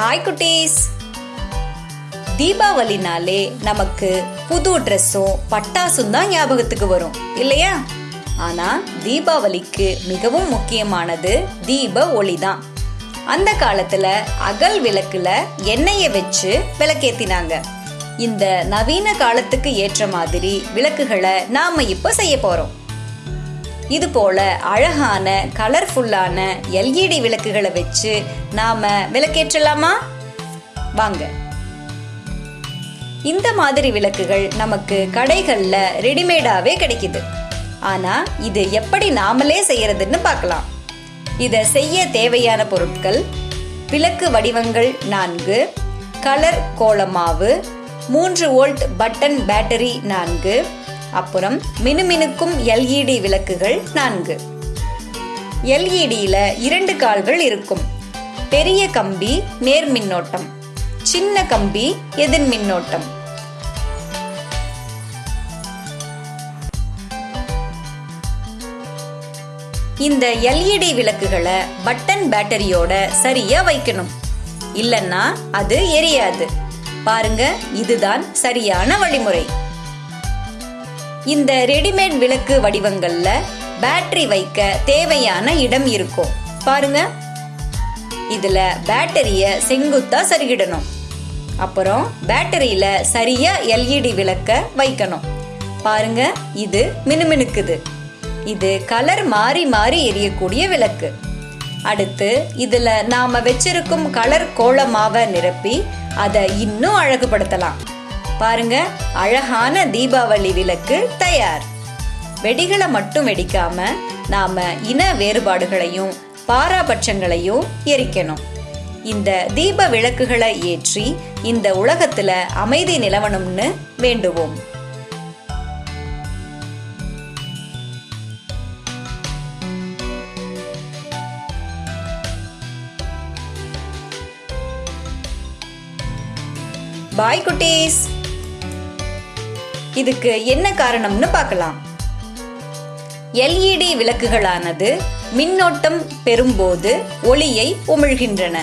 Hi குட்டீஸ். தீபாவளினாலே நமக்கு புது ட்ரெஸ்ஸும் பட்டாசும் தான் ஞாபகத்துக்கு வரும். இல்லையா? ஆனா தீபாவளிக்கு மிகவும் முக்கியமானது தீப ஒளி தான். அந்த காலத்துல அகல் விளக்குல எண்ணெயை வச்சு விளக்கேத்தினாங்க. இந்த நவீன காலத்துக்கு ஏற்ற மாதிரி விளக்குகளை நாம இப்ப செய்ய போறோம். இது போல அழகான கலர்ஃபுல்லான எல்இடி விளக்குகளை வச்சு நாம விளக்கேற்றலாமா? வாங்க. இந்த மாதிரி விளக்குகள் நமக்கு கடைகளில் ரெடிமேடாகவே கிடைக்குது. ஆனால் இது எப்படி நாமளே செய்யறதுன்னு பார்க்கலாம். இதை செய்ய தேவையான பொருட்கள் விளக்கு வடிவங்கள் நான்கு கலர் கோலமாவு மூன்று வோல்ட் பட்டன் பேட்டரி நான்கு அப்புறம் மினுமினுக்கும் எல்இடி விளக்குகள் நான்கு. எல்இடியில் இரண்டு கால்கள் இருக்கும். பெரிய கம்பி நேர் மின்னோட்டம் சின்ன கம்பி எதிர் மின்னோட்டம் இந்த எல்இடி விளக்குகளை பட்டன் பேட்டரியோட சரியா வைக்கணும். இல்லைன்னா அது எரியாது. பாருங்க இதுதான் சரியான வழிமுறை. இந்த ரெடிமேட் விளக்கு வடிவங்கள்ல பேட்டரி வைக்க தேவையான இடம் இருக்கும். பாருங்க. இதுல பேட்டரிய செங்குத்தா சரிகிடணும். அப்புறம் பேட்டரியில சரியா எல்இடி விளக்க வைக்கணும். பாருங்க இது மினுமினுக்குது. இது கலர் மாறி மாறி எரியக்கூடிய விளக்கு. அடுத்து இதுல நாம வச்சிருக்கும் கலர் கோலமாக நிரப்பி அதை இன்னும் அழகுபடுத்தலாம். பாருங்க அழகான தீபாவளி விளக்கு தயார். வெடிகளை மட்டும் வெடிக்காம நாம இன வேறுபாடுகளையும் பாராபட்சங்களையும் எரிக்கணும். இந்த தீப விளக்குகளை ஏற்றி இந்த உலகத்துல அமைதி நிலவணும்னு வேண்டுவோம். பாய் குட்டீஸ்! இதுக்கு என்ன காரணம்னு பார்க்கலாம். எல்இடி விளக்குகளானது மின்னோட்டம் பெறும்போது ஒளியை உமிழ்கின்றன.